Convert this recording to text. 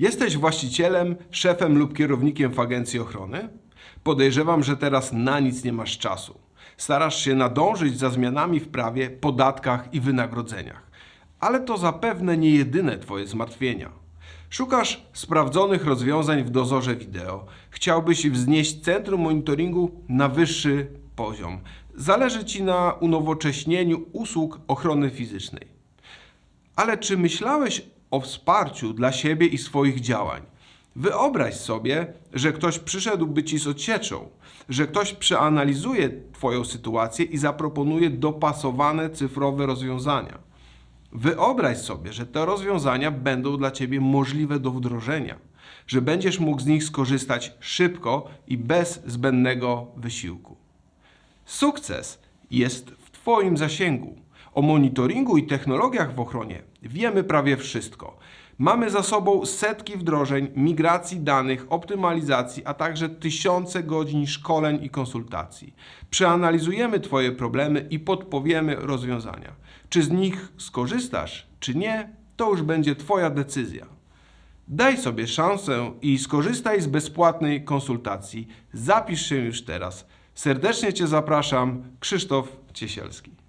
Jesteś właścicielem, szefem lub kierownikiem w agencji ochrony? Podejrzewam, że teraz na nic nie masz czasu. Starasz się nadążyć za zmianami w prawie, podatkach i wynagrodzeniach. Ale to zapewne nie jedyne Twoje zmartwienia. Szukasz sprawdzonych rozwiązań w dozorze wideo. Chciałbyś wznieść centrum monitoringu na wyższy poziom. Zależy Ci na unowocześnieniu usług ochrony fizycznej. Ale czy myślałeś o wsparciu dla siebie i swoich działań? Wyobraź sobie, że ktoś przyszedłby ci z odsieczą, że ktoś przeanalizuje Twoją sytuację i zaproponuje dopasowane cyfrowe rozwiązania. Wyobraź sobie, że te rozwiązania będą dla Ciebie możliwe do wdrożenia, że będziesz mógł z nich skorzystać szybko i bez zbędnego wysiłku. Sukces jest w Twoim zasięgu. O monitoringu i technologiach w ochronie wiemy prawie wszystko. Mamy za sobą setki wdrożeń, migracji danych, optymalizacji, a także tysiące godzin szkoleń i konsultacji. Przeanalizujemy Twoje problemy i podpowiemy rozwiązania. Czy z nich skorzystasz, czy nie, to już będzie Twoja decyzja. Daj sobie szansę i skorzystaj z bezpłatnej konsultacji. Zapisz się już teraz. Serdecznie Cię zapraszam, Krzysztof Ciesielski.